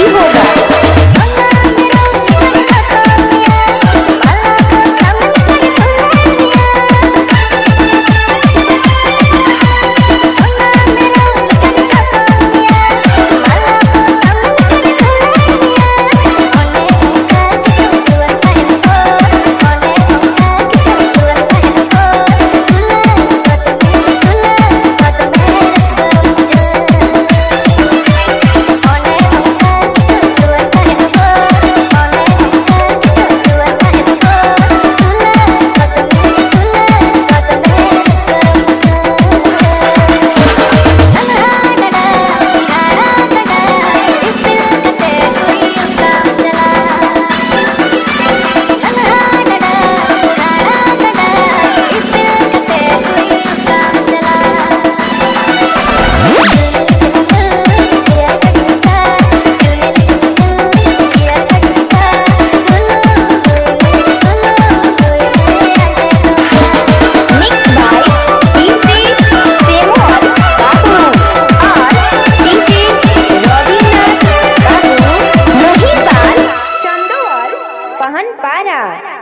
Evil चंदोल पहनपारा